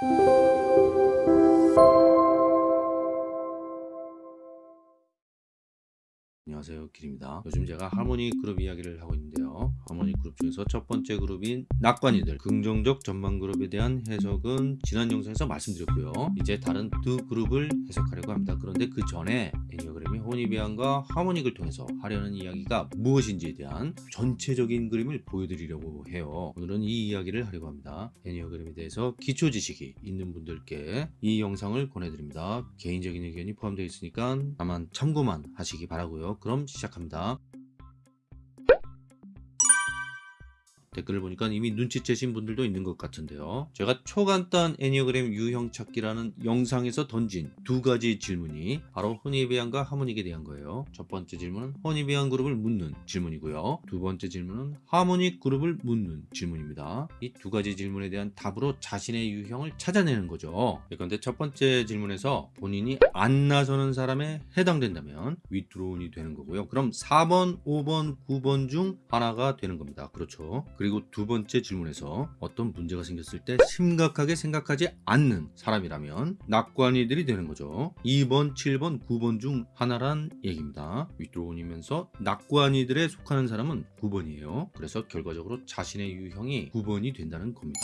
Música 안녕하세요 길입니다. 요즘 제가 하모니 그룹 이야기를 하고 있는데요. 하모니 그룹 중에서 첫 번째 그룹인 낙관이들 긍정적 전망 그룹에 대한 해석은 지난 영상에서 말씀드렸고요. 이제 다른 두 그룹을 해석하려고 합니다. 그런데 그 전에 애니어그램이 호니비안과 하모닉을 통해서 하려는 이야기가 무엇인지에 대한 전체적인 그림을 보여드리려고 해요. 오늘은 이 이야기를 하려고 합니다. 애니어그램에 대해서 기초 지식이 있는 분들께 이 영상을 권해드립니다. 개인적인 의견이 포함되어 있으니까 다만 참고만 하시기 바라고요. 그럼 시작합니다. 댓글을 보니까 이미 눈치채신 분들도 있는 것 같은데요. 제가 초간단 애니어그램 유형 찾기라는 영상에서 던진 두 가지 질문이 바로 허니비안과 하모닉에 대한 거예요. 첫 번째 질문은 허니비안 그룹을 묻는 질문이고요. 두 번째 질문은 하모닉 그룹을 묻는 질문입니다. 이 두 가지 질문에 대한 답으로 자신의 유형을 찾아내는 거죠. 그런데 첫 번째 질문에서 본인이 안 나서는 사람에 해당된다면 위드론이 되는 거고요. 그럼 4번, 5번, 9번 중 하나가 되는 겁니다. 그렇죠. 그리고 두 번째 질문에서 어떤 문제가 생겼을 때 심각하게 생각하지 않는 사람이라면 낙관이들이 되는 거죠. 2번 7번 9번 중 하나란 얘기입니다. 윗드론이면서 낙관이들에 속하는 사람은 9번이에요. 그래서 결과적으로 자신의 유형이 9번이 된다는 겁니다.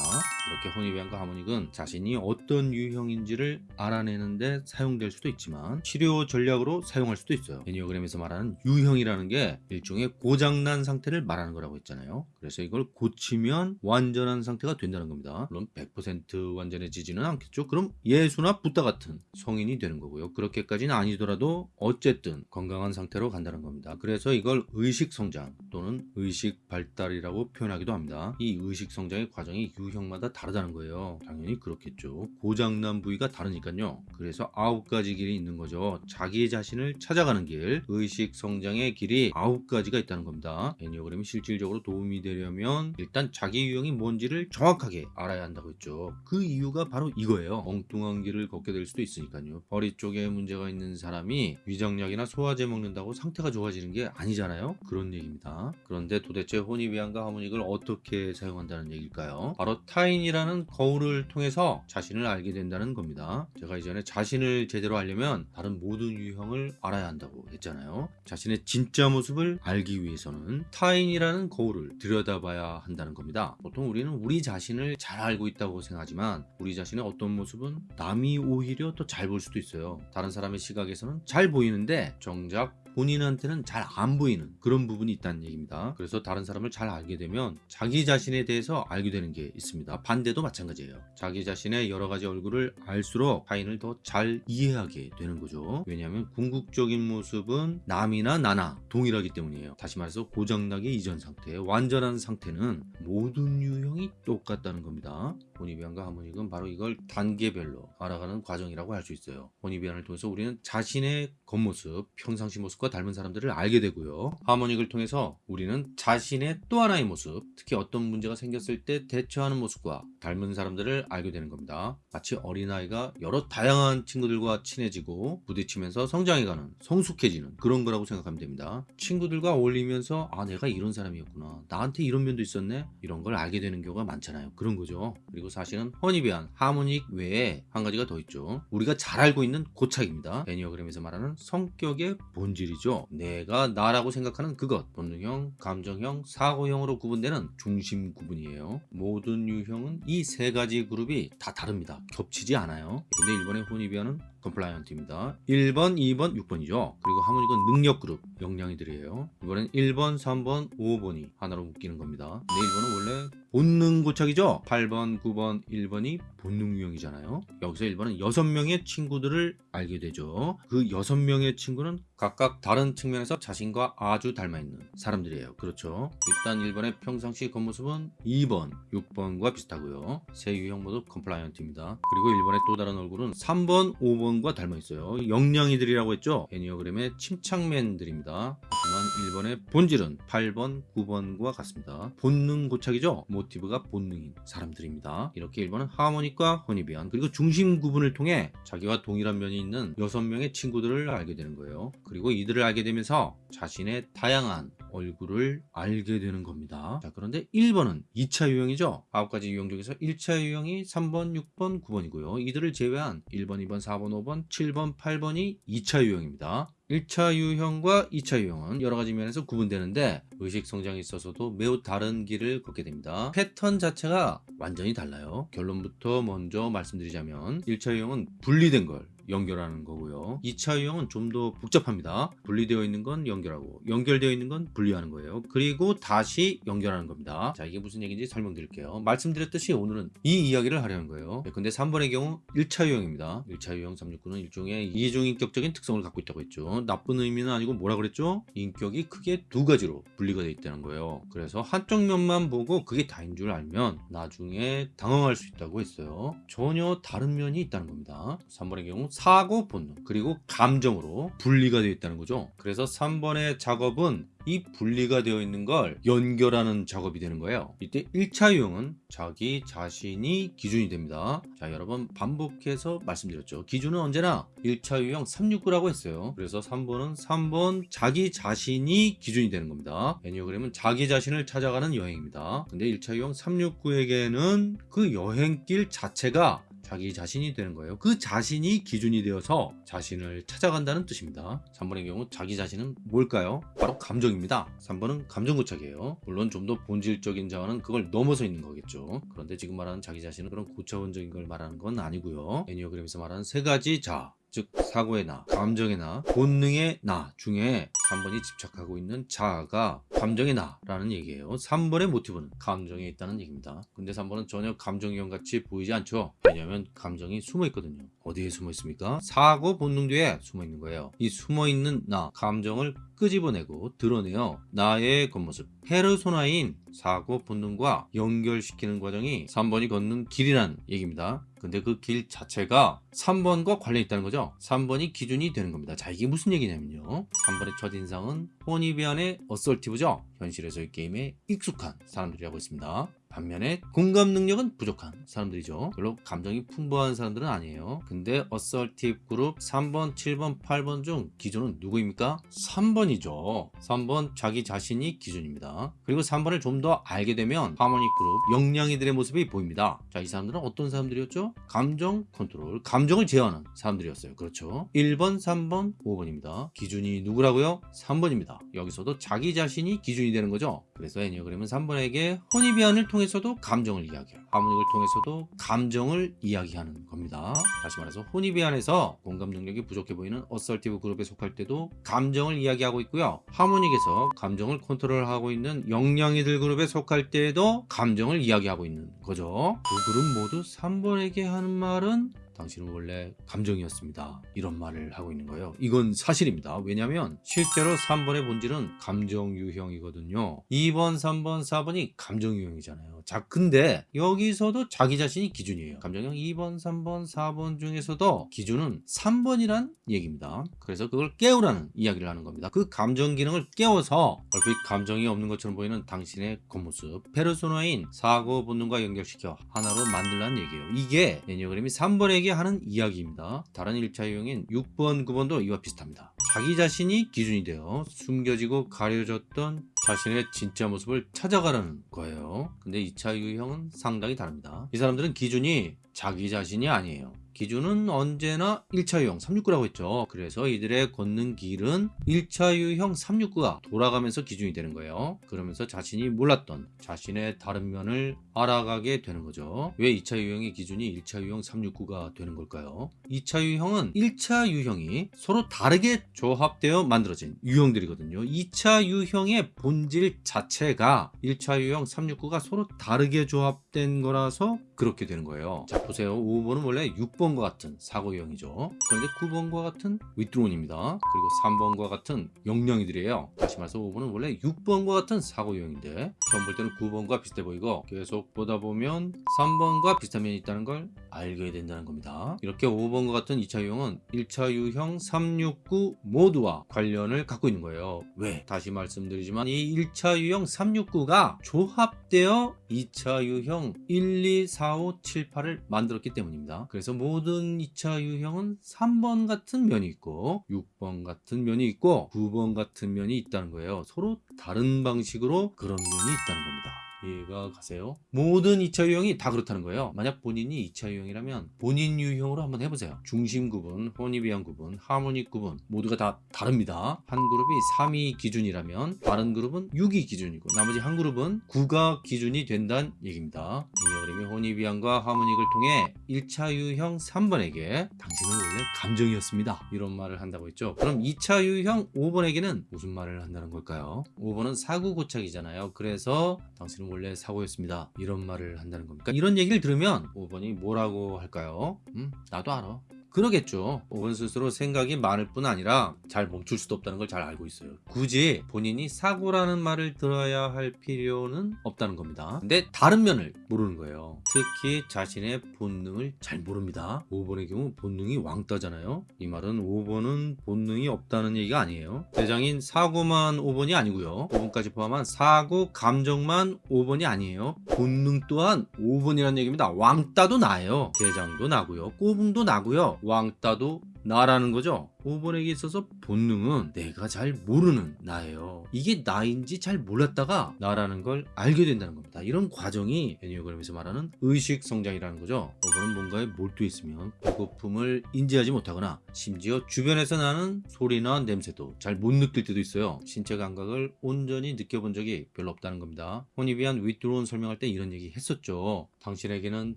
이렇게 호니비안과 하모닉은 자신이 어떤 유형인지를 알아내는데 사용될 수도 있지만 치료 전략으로 사용할 수도 있어요. 애니어그램에서 말하는 유형이라는 게 일종의 고장난 상태를 말하는 거라고 했잖아요. 그래서 이걸 고치면 완전한 상태가 된다는 겁니다. 물론 100% 완전해지지는 않겠죠. 그럼 예수나 붓다 같은 성인이 되는 거고요. 그렇게까지는 아니더라도 어쨌든 건강한 상태로 간다는 겁니다. 그래서 이걸 의식 성장 또는 의식 발달이라고 표현하기도 합니다. 이 의식 성장의 과정이 유형마다 다르다는 거예요. 당연히 그렇겠죠. 고장난 부위가 다르니까요. 그래서 아홉 가지 길이 있는 거죠. 자기 자신을 찾아가는 길, 의식 성장의 길이 아홉 가지가 있다는 겁니다. Enneagram이 실질적으로 도움이 되려면 보면 일단 자기 유형이 뭔지를 정확하게 알아야 한다고 했죠. 그 이유가 바로 이거예요. 엉뚱한 길을 걷게 될 수도 있으니까요. 허리 쪽에 문제가 있는 사람이 위장약이나 소화제 먹는다고 상태가 좋아지는 게 아니잖아요. 그런 얘기입니다. 그런데 도대체 Hornevian과 Harmonic을 어떻게 사용한다는 얘기일까요? 바로 타인이라는 거울을 통해서 자신을 알게 된다는 겁니다. 제가 이전에 자신을 제대로 알려면 다른 모든 유형을 알아야 한다고 했잖아요. 자신의 진짜 모습을 알기 위해서는 타인이라는 거울을 들여다봐야 한다는 겁니다. 보통 우리는 우리 자신을 잘 알고 있다고 생각하지만 우리 자신의 어떤 모습은 남이 오히려 더 잘 볼 수도 있어요. 다른 사람의 시각에서는 잘 보이는데 정작 본인한테는 잘 안 보이는 그런 부분이 있다는 얘기입니다. 그래서 다른 사람을 잘 알게 되면 자기 자신에 대해서 알게 되는 게 있습니다. 반대도 마찬가지예요. 자기 자신의 여러 가지 얼굴을 알수록 타인을 더 잘 이해하게 되는 거죠. 왜냐하면 궁극적인 모습은 남이나 나나 동일하기 때문이에요. 다시 말해서 고장나기 이전 상태 완전한 상태는 모든 유형이 똑같다는 겁니다 보니비안과 하모닉은 바로 이걸 단계별로 알아가는 과정이라고 할 수 있어요. 보니비안을 통해서 우리는 자신의 겉모습 평상시 모습과 닮은 사람들을 알게 되고요. 하모닉을 통해서 우리는 자신의 또 하나의 모습 특히 어떤 문제가 생겼을 때 대처하는 모습과 닮은 사람들을 알게 되는 겁니다. 마치 어린아이가 여러 다양한 친구들과 친해지고 부딪히면서 성장해가는 성숙해지는 그런 거라고 생각하면 됩니다. 친구들과 어울리면서 아 내가 이런 사람이었구나. 나한테 이런 면도 있었네. 이런 걸 알게 되는 경우가 많잖아요. 그런 거죠. 그리고 사실은 허니비안 하모닉 외에 한 가지가 더 있죠. 우리가 잘 알고 있는 고착입니다. 애니어그램에서 말하는 성격의 본질이죠. 내가 나라고 생각하는 그것 본능형 감정형 사고형으로 구분되는 중심 구분이에요. 모든 유형은 이 세 가지 그룹이 다 다릅니다. 겹치지 않아요. 근데 1번의 Hornevian은 compliant입니다. 1번 2번 6번이죠. 그리고 Harmonic은 능력 그룹 역량이들이에요. 이번엔 1번 3번 5번이 하나로 묶이는 겁니다. 근데 1번은 원래 본능 고착이죠. 8번 9번 1번이 본능 유형이잖아요. 여기서 1번은 6명의 친구들을 알게 되죠. 그 6명의 친구는 각각 다른 측면에서 자신과 아주 닮아있는 사람들이에요. 그렇죠? 일단 1번의 평상시 겉모습은 2번 6번과 비슷하고요. 세 유형 모두 compliant입니다. 그리고 1번의 또 다른 얼굴은 3번 5번과 닮아있어요. 역량이들이라고 했죠? 애니어그램의 침착맨들입니다. 하지만 1번의 본질은 8번 9번과 같습니다. 본능 고착이죠? 모티브가 본능인 사람들입니다. 이렇게 1번은 하모닉과 혼입이한 그리고 중심 구분을 통해 자기와 동일한 면이 있는 6명의 친구들을 알게 되는 거예요. 그리고 이들을 알게 되면서 자신의 다양한 얼굴을 알게 되는 겁니다. 자, 그런데 1번은 2차 유형이죠. 9가지 유형 중에서 1차 유형이 3번, 6번, 9번이고요. 이들을 제외한 1번, 2번, 4번, 5번, 7번, 8번이 2차 유형입니다. 1차 유형과 2차 유형은 여러 가지 면에서 구분되는데 의식 성장에 있어서도 매우 다른 길을 걷게 됩니다. 패턴 자체가 완전히 달라요. 결론부터 먼저 말씀드리자면 1차 유형은 분리된 걸 연결하는 거고요. 2차 유형은 좀 더 복잡합니다. 분리되어 있는 건 연결하고 연결되어 있는 건 분리하는 거예요. 그리고 다시 연결하는 겁니다. 자 이게 무슨 얘기인지 설명드릴게요. 말씀드렸듯이 오늘은 이 이야기를 하려는 거예요. 네, 근데 3번의 경우 1차 유형입니다. 1차 유형 369는 일종의 이중인격적인 특성을 갖고 있다고 했죠. 나쁜 의미는 아니고 뭐라 그랬죠? 인격이 크게 두 가지로 분리가 되어 있다는 거예요. 그래서 한쪽 면만 보고 그게 다인 줄 알면 나중에 당황할 수 있다고 했어요. 전혀 다른 면이 있다는 겁니다. 3번의 경우 사고 본능 그리고 감정으로 분리가 되어 있다는 거죠. 그래서 3번의 작업은 이 분리가 되어 있는 걸 연결하는 작업이 되는 거예요. 이때 1차 유형은 자기 자신이 기준이 됩니다. 자, 여러 번 반복해서 말씀드렸죠. 기준은 언제나 1차 유형 369라고 했어요. 그래서 3번은 3번 자기 자신이 기준이 되는 겁니다. 애니어그램은 자기 자신을 찾아가는 여행입니다. 근데 1차 유형 369에게는 그 여행길 자체가 자기 자신이 되는 거예요. 그 자신이 기준이 되어서 자신을 찾아간다는 뜻입니다. 3번의 경우 자기 자신은 뭘까요? 바로 감정입니다. 3번은 감정고착이에요. 물론 좀 더 본질적인 자아는 그걸 넘어서 있는 거겠죠. 그런데 지금 말하는 자기 자신은 그런 고차원적인 걸 말하는 건 아니고요. 애니어그램에서 말하는 세 가지 자, 즉 사고의 나, 감정의 나, 본능의 나 중에 3번이 집착하고 있는 자아가 감정의 나라는 얘기예요. 3번의 모티브는 감정에 있다는 얘기입니다. 근데 3번은 전혀 감정형 같이 보이지 않죠. 왜냐하면 감정이 숨어 있거든요. 어디에 숨어 있습니까? 사고 본능 뒤에 숨어 있는 거예요. 이 숨어 있는 나, 감정을 끄집어내고 드러내어 나의 겉모습, 페르소나인 사고 본능과 연결시키는 과정이 3번이 걷는 길이란 얘기입니다. 근데 그 길 자체가 3번과 관련이 있다는 거죠. 3번이 기준이 되는 겁니다. 자, 이게 무슨 얘기냐면요. 3번의 첫 인상은 Hornevian의 assertive죠. 현실에서의 게임에 익숙한 사람들이 하고 있습니다. 반면에 공감 능력은 부족한 사람들이죠. 별로 감정이 풍부한 사람들은 아니에요. 근데 assertive 그룹 3번, 7번, 8번 중 기준은 누구입니까? 3번이죠. 3번 자기 자신이 기준입니다. 그리고 3번을 좀 더 알게 되면 Harmonic 그룹 역량이들의 모습이 보입니다. 자, 이 사람들은 어떤 사람들이었죠? 감정 컨트롤, 감정을 제어하는 사람들이었어요. 그렇죠? 1번, 3번, 5번입니다. 기준이 누구라고요? 3번입니다. 여기서도 자기 자신이 기준이 되는 거죠. 그래서 Enneagram은 3번에게 Hornevian을 통해 서도 감정을 이야기해요. Harmonic을 통해서도 감정을 이야기하는 겁니다. 다시 말해서 Hornevian에서 공감 능력이 부족해 보이는 assertive 그룹에 속할 때도 감정을 이야기하고 있고요. 하모닉에서 감정을 컨트롤하고 있는 영양이들 그룹에 속할 때에도 감정을 이야기하고 있는 거죠. 두 그룹 모두 3번에게 하는 말은 당신은 원래 감정이었습니다. 이런 말을 하고 있는 거예요. 이건 사실입니다. 왜냐하면 실제로 3번의 본질은 감정 유형이거든요. 2번, 3번, 4번이 감정 유형이잖아요. 자, 근데 여기서도 자기 자신이 기준이에요. 감정형 2번, 3번, 4번 중에서도 기준은 3번이란 얘기입니다. 그래서 그걸 깨우라는 이야기를 하는 겁니다. 그 감정 기능을 깨워서 얼핏 감정이 없는 것처럼 보이는 당신의 겉모습, 페르소나인 사고 본능과 연결시켜 하나로 만들라는 얘기예요. 이게 애니어그램이 3번에게 하는 이야기입니다. 다른 1차 유형인 6번, 9번도 이와 비슷합니다. 자기 자신이 기준이 되어 숨겨지고 가려졌던 자신의 진짜 모습을 찾아가라는 거예요. 근데 2차 유형은 상당히 다릅니다. 이 사람들은 기준이 자기 자신이 아니에요. 기준은 언제나 1차 유형 369라고 했죠. 그래서 이들의 걷는 길은 1차 유형 369가 돌아가면서 기준이 되는 거예요. 그러면서 자신이 몰랐던 자신의 다른 면을 알아가게 되는 거죠. 왜 2차 유형의 기준이 1차 유형 369가 되는 걸까요? 2차 유형은 1차 유형이 서로 다르게 조합되어 만들어진 유형들이거든요. 2차 유형의 본질 자체가 1차 유형 369가 서로 다르게 조합된 거라서 그렇게 되는 거예요. 자 보세요. 5번은 원래 6번과 같은 사고 유형이죠. 그런데 9번과 같은 윗드론입니다. 그리고 3번과 같은 영영이들이에요. 다시 말해서 5번은 원래 6번과 같은 사고 유형인데 처음 볼 때는 9번과 비슷해 보이고 계속 보다 보면 3번과 비슷한 면이 있다는 걸 알게 된다는 겁니다. 이렇게 5번과 같은 2차 유형은 1차 유형 369 모두와 관련을 갖고 있는 거예요. 왜? 다시 말씀드리지만 이 1차 유형 369가 조합되어 2차 유형 1, 2, 4, 5, 7, 8을 만들었기 때문입니다. 그래서 모든 2차 유형은 3번 같은 면이 있고 6번 같은 면이 있고 9번 같은 면이 있다는 거예요. 서로 다른 방식으로 그런 면이 있다는 겁니다. 이해가 가세요? 모든 2차 유형이 다 그렇다는 거예요. 만약 본인이 2차 유형이라면 본인 유형으로 한번 해보세요. 중심 구분, 혼입이한 구분, 하모닉 구분 모두가 다 다릅니다. 한 그룹이 3이 기준이라면 다른 그룹은 6이 기준이고 나머지 한 그룹은 9가 기준이 된다는 얘기입니다. 이어그림이 혼입이한과 하모닉을 통해 1차 유형 3번에게 당신은 원래 감정이었습니다. 이런 말을 한다고 했죠. 그럼 2차 유형 5번에게는 무슨 말을 한다는 걸까요? 5번은 사고 고착이잖아요. 그래서 당신은 원래 사고였습니다. 이런 말을 한다는 겁니까? 이런 얘기를 들으면 5번이 뭐라고 할까요? 음, 나도 알아. 그러겠죠. 5번 스스로 생각이 많을 뿐 아니라 잘 멈출 수도 없다는 걸 잘 알고 있어요. 굳이 본인이 사고라는 말을 들어야 할 필요는 없다는 겁니다. 근데 다른 면을 모르는 거예요. 특히 자신의 본능을 잘 모릅니다. 5번의 경우 본능이 왕따잖아요. 이 말은 5번은 본능이 없다는 얘기가 아니에요. 대장인 사고만 5번이 아니고요. 5번까지 포함한 사고, 감정만 5번이 아니에요. 본능 또한 5번이라는 얘기입니다. 왕따도 나예요. 대장도 나고요. 꼬붕도 나고요. 왕따도 나라는 거죠. 5번에게 있어서 본능은 내가 잘 모르는 나예요. 이게 나인지 잘 몰랐다가 나라는 걸 알게 된다는 겁니다. 이런 과정이 애니어그램에서 말하는 의식 성장이라는 거죠. 5번은 뭔가에 몰두해 있으면 배고픔을 인지하지 못하거나 심지어 주변에서 나는 소리나 냄새도 잘 못 느낄 때도 있어요. 신체 감각을 온전히 느껴본 적이 별로 없다는 겁니다. Hornevian withdrawn 설명할 때 이런 얘기 했었죠. 당신에게는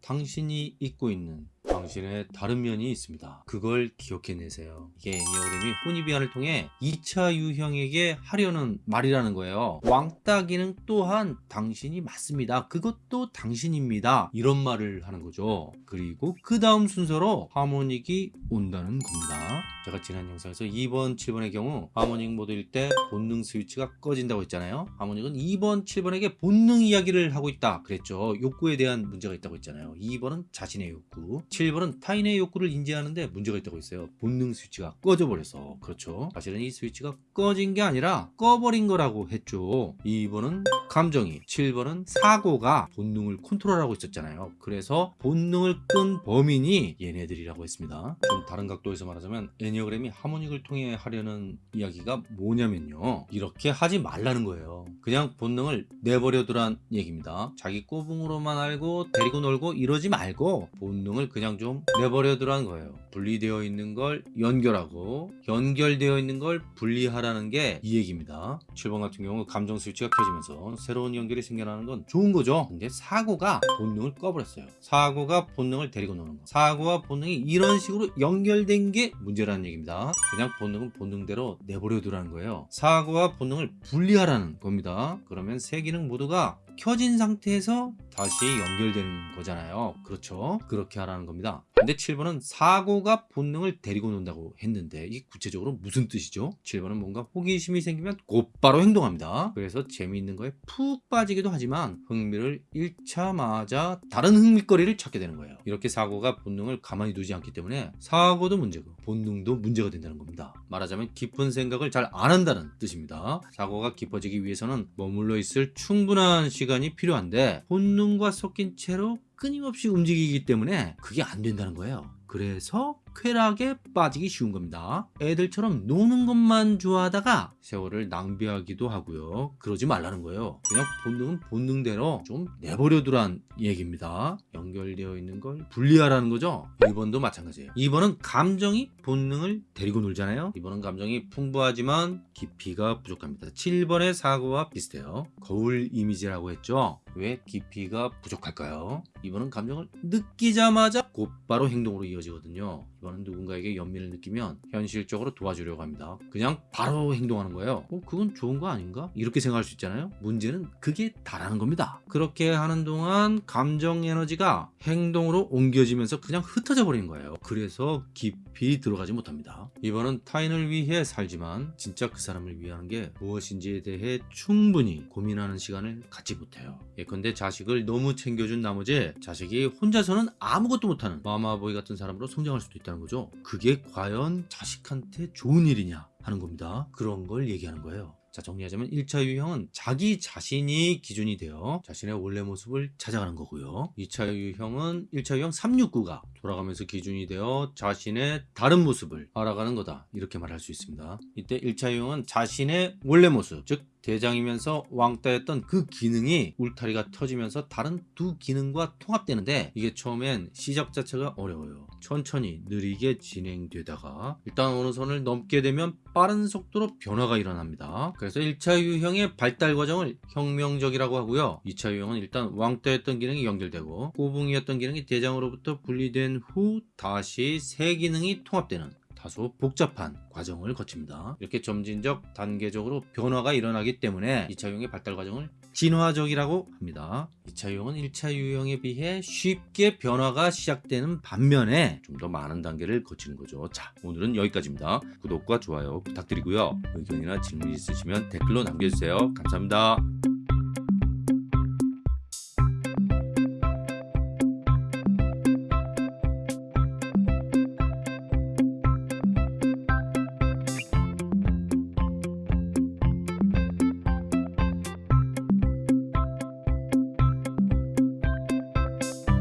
당신이 잊고 있는 당신의 다른 면이 있습니다. 그걸 기억해내세요. 이게 애니어그램이 혼입이안을 통해 2차 유형에게 하려는 말이라는 거예요. 왕따 기능 또한 당신이 맞습니다. 그것도 당신입니다. 이런 말을 하는 거죠. 그리고 그 다음 순서로 하모닉이 온다는 겁니다. 제가 지난 영상에서 2번, 7번의 경우 하모닉 모드일 때 본능 스위치가 꺼진다고 했잖아요. 하모닉은 2번, 7번에게 본능 이야기를 하고 있다 그랬죠. 욕구에 대한 문제가 있다고 했잖아요. 2번은 자신의 욕구, 7번은 타인의 욕구를 인지하는데 문제가 있다고 했어요. 본능 스위치가 꺼져 버려서 그렇죠. 사실은 이 스위치가 꺼진 게 아니라 꺼버린 거라고 했죠. 2번은 감정이, 7번은 사고가 본능을 컨트롤하고 있었잖아요. 그래서 본능을 끈 범인이 얘네들이라고 했습니다. 좀 다른 각도에서 말하자면 애니어그램이 하모닉을 통해 하려는 이야기가 뭐냐면요. 이렇게 하지 말라는 거예요. 그냥 본능을 내버려두란 얘기입니다. 자기 꼬붕으로만 알고 데리고 놀고 이러지 말고 본능을 그냥 좀 내버려두란 거예요. 분리되어 있는 걸 연결하고 연결되어 있는 걸 분리하라는 게 이 얘기입니다. 7번 같은 경우 감정 스위치가 켜지면서 새로운 연결이 생겨나는 건 좋은 거죠. 근데 사고가 본능을 꺼버렸어요. 사고가 본능을 데리고 노는 거. 사고와 본능이 이런 식으로 연결된 게 문제라는 얘기입니다. 그냥 본능은 본능대로 내버려 두라는 거예요. 사고와 본능을 분리하라는 겁니다. 그러면 세 기능 모두가 켜진 상태에서 다시 연결되는 거잖아요. 그렇죠? 그렇게 하라는 겁니다. 근데 7번은 사고가 본능을 데리고 논다고 했는데 이게 구체적으로 무슨 뜻이죠? 7번은 뭔가 호기심이 생기면 곧바로 행동합니다. 그래서 재미있는 거에 푹 빠지기도 하지만 흥미를 잃자마자 다른 흥미거리를 찾게 되는 거예요. 이렇게 사고가 본능을 가만히 두지 않기 때문에 사고도 문제고 본능도 문제가 된다는 겁니다. 말하자면 깊은 생각을 잘 안 한다는 뜻입니다. 사고가 깊어지기 위해서는 머물러 있을 충분한 시간 이 필요한데 본능과 섞인 채로 끊임없이 움직이기 때문에 그게 안 된다는 거예요. 그래서 쾌락에 빠지기 쉬운 겁니다. 애들처럼 노는 것만 좋아하다가 세월을 낭비하기도 하고요. 그러지 말라는 거예요. 그냥 본능은 본능대로 좀 내버려 두란 얘기입니다. 연결되어 있는 걸 분리하라는 거죠. 1번도 마찬가지예요. 2번은 감정이 본능을 데리고 놀잖아요. 2번은 감정이 풍부하지만 깊이가 부족합니다. 7번의 사고와 비슷해요. 거울 이미지라고 했죠. 왜 깊이가 부족할까요? 2번은 감정을 느끼자마자 곧바로 행동으로 이어지거든요. 이번은 누군가에게 연민을 느끼면 현실적으로 도와주려고 합니다. 그냥 바로 행동하는 거예요. 어, 그건 좋은 거 아닌가? 이렇게 생각할 수 있잖아요. 문제는 그게 다라는 겁니다. 그렇게 하는 동안 감정 에너지가 행동으로 옮겨지면서 그냥 흩어져 버리는 거예요. 그래서 깊이 들어가지 못합니다. 이번은 타인을 위해 살지만 진짜 그 사람을 위하는 게 무엇인지에 대해 충분히 고민하는 시간을 갖지 못해요. 예컨대 자식을 너무 챙겨준 나머지 자식이 혼자서는 아무것도 못하는 마마보이 같은 사람으로 성장할 수도 있다는 거죠. 그게 과연 자식한테 좋은 일이냐 하는 겁니다. 그런 걸 얘기하는 거예요. 자 정리하자면 1차 유형은 자기 자신이 기준이 되어 자신의 원래 모습을 찾아가는 거고요. 2차 유형은 1차 유형 369가 돌아가면서 기준이 되어 자신의 다른 모습을 알아가는 거다. 이렇게 말할 수 있습니다. 이때 1차 유형은 자신의 원래 모습, 즉 대장이면서 왕따였던 그 기능이 울타리가 터지면서 다른 두 기능과 통합되는데 이게 처음엔 시작 자체가 어려워요. 천천히 느리게 진행되다가 일단 어느 선을 넘게 되면 빠른 속도로 변화가 일어납니다. 그래서 1차 유형의 발달 과정을 혁명적이라고 하고요. 2차 유형은 일단 왕따였던 기능이 연결되고 꼬붕이었던 기능이 대장으로부터 분리된 후 다시 새 기능이 통합되는 다소 복잡한 과정을 거칩니다. 이렇게 점진적 단계적으로 변화가 일어나기 때문에 2차 유형의 발달 과정을 진화적이라고 합니다. 2차 유형은 1차 유형에 비해 쉽게 변화가 시작되는 반면에 좀 더 많은 단계를 거치는 거죠. 자, 오늘은 여기까지입니다. 구독과 좋아요 부탁드리고요. 의견이나 질문 있으시면 댓글로 남겨주세요. 감사합니다.